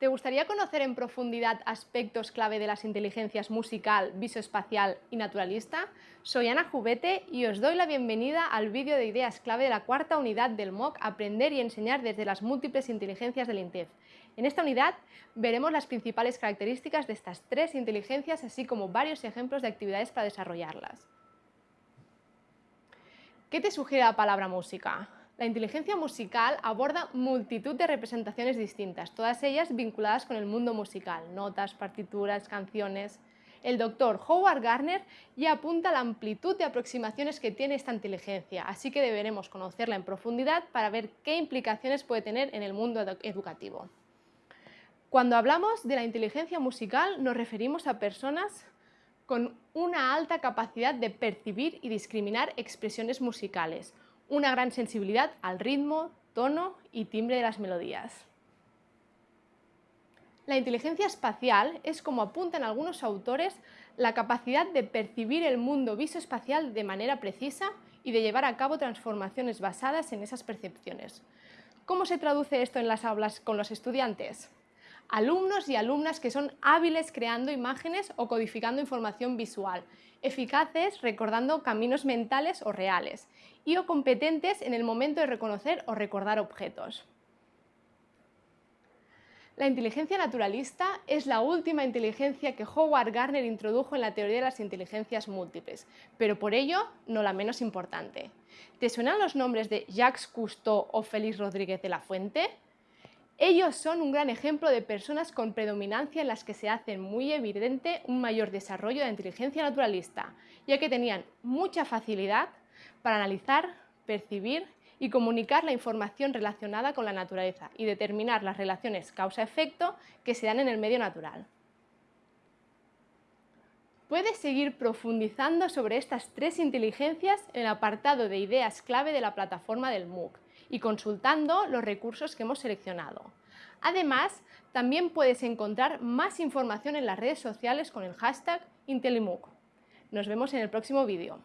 ¿Te gustaría conocer en profundidad aspectos clave de las inteligencias musical, visoespacial y naturalista? Soy Ana Jubete y os doy la bienvenida al vídeo de ideas clave de la cuarta unidad del MOOC Aprender y enseñar desde las múltiples inteligencias del INTEF. En esta unidad veremos las principales características de estas tres inteligencias así como varios ejemplos de actividades para desarrollarlas. ¿Qué te sugiere la palabra música? La inteligencia musical aborda multitud de representaciones distintas, todas ellas vinculadas con el mundo musical, notas, partituras, canciones. El doctor Howard Gardner ya apunta la amplitud de aproximaciones que tiene esta inteligencia, así que deberemos conocerla en profundidad para ver qué implicaciones puede tener en el mundo educativo. Cuando hablamos de la inteligencia musical nos referimos a personas con una alta capacidad de percibir y discriminar expresiones musicales, una gran sensibilidad al ritmo, tono y timbre de las melodías. La inteligencia espacial es, como apuntan algunos autores, la capacidad de percibir el mundo visoespacial de manera precisa y de llevar a cabo transformaciones basadas en esas percepciones. ¿Cómo se traduce esto en las aulas con los estudiantes? Alumnos y alumnas que son hábiles creando imágenes o codificando información visual, eficaces recordando caminos mentales o reales, y o competentes en el momento de reconocer o recordar objetos. La inteligencia naturalista es la última inteligencia que Howard Gardner introdujo en la teoría de las inteligencias múltiples, pero por ello no la menos importante. ¿Te suenan los nombres de Jacques Cousteau o Félix Rodríguez de la Fuente? Ellos son un gran ejemplo de personas con predominancia en las que se hace muy evidente un mayor desarrollo de la inteligencia naturalista, ya que tenían mucha facilidad para analizar, percibir y comunicar la información relacionada con la naturaleza y determinar las relaciones causa-efecto que se dan en el medio natural. Puedes seguir profundizando sobre estas tres inteligencias en el apartado de ideas clave de la plataforma del MOOC y consultando los recursos que hemos seleccionado. Además, también puedes encontrar más información en las redes sociales con el hashtag IntelliMOOC. Nos vemos en el próximo vídeo.